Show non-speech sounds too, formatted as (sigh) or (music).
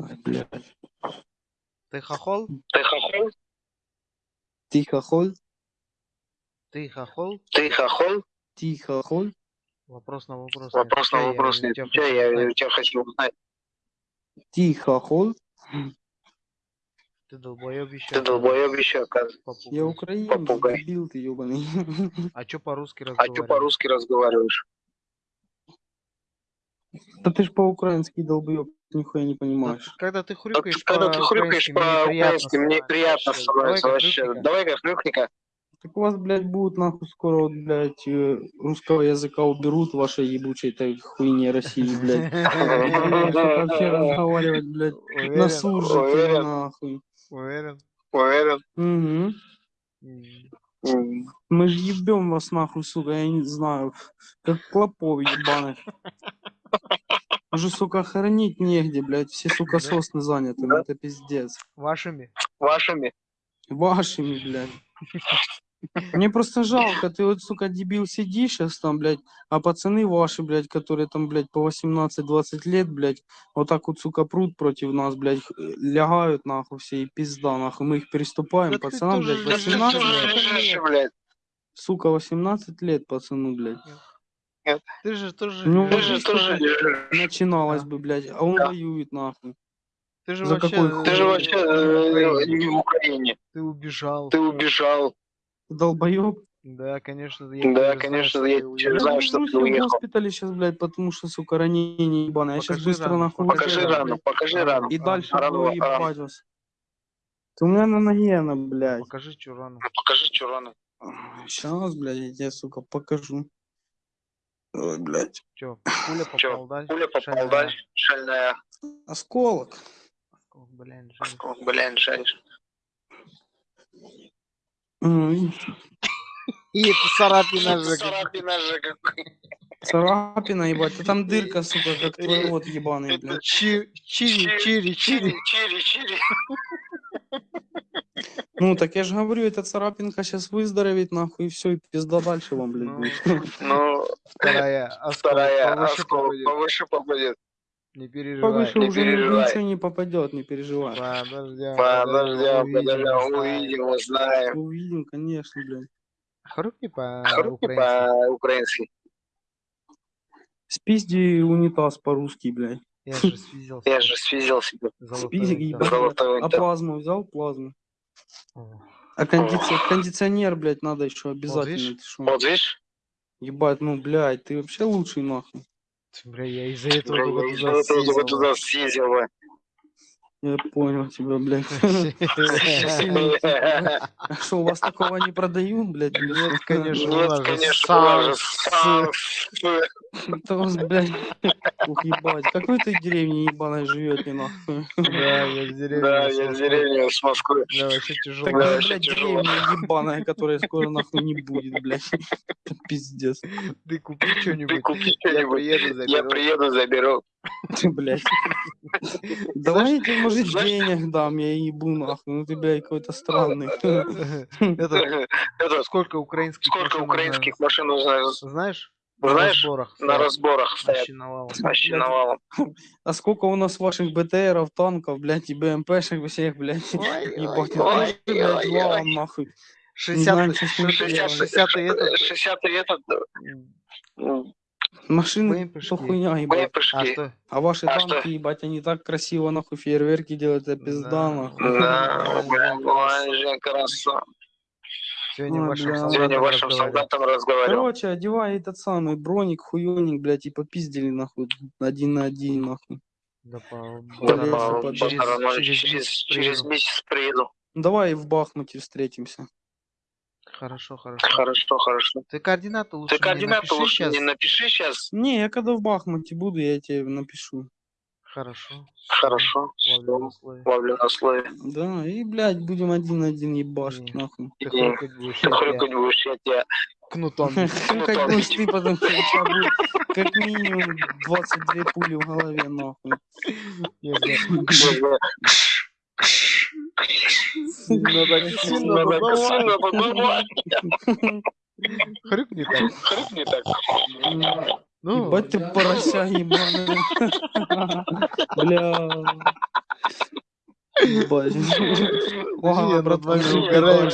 Блядь. Ты хохол? Ты хохол? Ты хохол? Ты хохол? Ты хохол? Ты хохол? Вопрос на вопрос. Вопрос на вопрос не отвечай, я у тебя хочу узнать. Ты хохол? Ты долбоеб еще. Ты долбоеб еще, оказывается. Я украинец, Попугай. дебил ты ебаный. (laughs) А чё по-русски А что разговариваешь? по-русски разговариваешь? Да ты ж по-украински долбоеб, нихуя не Да понимаешь. ты- Когда ты хрюкаешь Когда ты хрюкаешь по-украински, мне приятно становится вообще. Давай-ка хрюкни-ка. Так у вас, блядь, будут нахуй скоро, блядь, э, русского языка уберут вашей ебучей этой хуйне России, блядь. (laughs) Вообще разговаривать, блядь, на Уверен? нахуй. Уверен? Уверен? Мы ж ебем вас нахуй, сука, я не знаю, как клопов ебаных. (laughs) Уже, сука, хоронить негде, блядь, все, сука, Да? сосны заняты, ну это пиздец. Вашими? Вашими? Вашими, блядь. Мне просто жалко, ты вот, сука, дебил сидишь сейчас там, блядь, а пацаны ваши, блядь, которые там, блядь, по 18-20 лет, блядь, вот так вот, сука, прут против нас, блядь, лягают, нахуй, все, и пизда, нахуй, мы их переступаем, Да пацанам, блядь, Да ты 18, тоже блядь, лежишь, блядь. сука, 18 лет, пацану, блядь. Ты же тоже... Ну, Ты же тоже. Начиналось бы, блядь, а он Да. воюет, нахуй. Ты же За вообще... какой хуй? Ты же э, вообще в э, Украине. не в Украине. Ты убежал. Ты убежал. Долбоеб. Да, конечно. Я Да, знаю, конечно, что я уехал. Знаю, что лежу ты в уехал. госпитале сейчас, блядь, потому что, сука, ранение ебаное. Я сейчас быстро рану, нахуй Покажи рану, покажи Рану. И дальше Рану, буду ебать вас. Ты у меня на ноге она, блядь. Покажи, что рану. Покажи, что рану. Сейчас, блядь, я тебе, сука, покажу. Ой, блядь. Че, пуля попал, да? Пуля попал, Шальная. да? Шальная. Осколок. О, Блин, жаль. Осколок, Блин, жаль. И это царапина же. Царапина же какой. Царапина, ебать. А там дырка, сука, как твой рот ебаный, блядь. Чи- Чири, чири, чири. чири, чири. Ну, так я же говорю, эта царапинка сейчас выздоровеет, нахуй, и все, и пизда дальше вам, блядь, Ну. Ну, Вторая, (laughs) осколок повыше попадет. повыше попадет. Не переживай. Повыше не уже переживай. ничего не попадет, не переживай. Подождем, Подождем, увидим, подождем, узнаем. увидим, узнаем. Увидим, конечно, блядь. Хрупни по-украински. Спизди унитаз по-русски, блядь. Я же связался. Я же ебать. Золотой А плазму взял? Плазму. А кондиционер, кондиционер, блядь, надо еще обязательно. видишь? ты шо? Вот видишь? Ебать, ну, блядь, ты вообще лучший, нахуй. Бля, я из-за этого только туда съездил. Я понял тебя, блядь. (laughs) А что, у вас такого не продают, блядь? Нет, конечно. Нет, конечно, Это у вас, блядь, ух, ебать. Какой ты деревне ебаной живете, нахуй? Да, я в деревне. Да, с я в Москвы. деревне с Москвы. Да, вообще тяжело. Такая, блядь, деревня ебаная, которая скоро нахуй не будет, блядь. Это пиздец. Ты купи Ты что-нибудь. купи Я что-нибудь. Я приеду, заберу. Ты, блядь. (laughs) Давайте, может, знаешь- денег дам, я ебу, нахуй. Ну ты, блядь, какой-то странный. (laughs) Это, Это сколько украинских сколько машин украинских машин нужно? Знаешь? Знаешь, На разборах. на разборах стоят. Вообще навалом. (laughs) А сколько у нас ваших БТРов, танков, блядь, и БМПшек всех, блядь. Ебать, ой, блядь, ой, валом, ой. нахуй. 60 знаем, что с ним 60 делать. 60 этот. 60 этот. м, Машины, что хуйня, ебать. А что? А ваши А танки, что? ебать, они так красиво, нахуй, фейерверки делают, это пизда, Да. нахуй. Да, бля, ой, Жень, красава. Сегодня Ой, вашим бля. солдатам Сегодня вашим разговаривал. солдатам разговаривал. Короче, одевай этот самый броник, хуёник, блядь, и попиздили, нахуй, один на один, нахуй. Да по Да, по- через через, месяц через приеду. месяц приеду. Давай в Бахмуте встретимся. Хорошо, хорошо. Хорошо, хорошо. Ты координаты лучше Ты координаты лучше сейчас. мне напиши сейчас. Не, я когда в Бахмуте буду, я тебе напишу. Хорошо. Хорошо. Ловлю на слове. Ловлю на слове. Да, и, блядь, будем один на один ебашить, Не. нахуй. Ты хрюкать будешь, я тебя Хрюкать будешь, я тебя кнутом. (laughs) Хрюкать будешь ты, потому что у (laughs) тебя будет как минимум 22 пули в голове, нахуй. Бля, Сильно так, давай. сильно подавай. Хрюкни так. Ну, Ебать ты порося ебаная. Бля. Ебать. Подожди, Ага, я над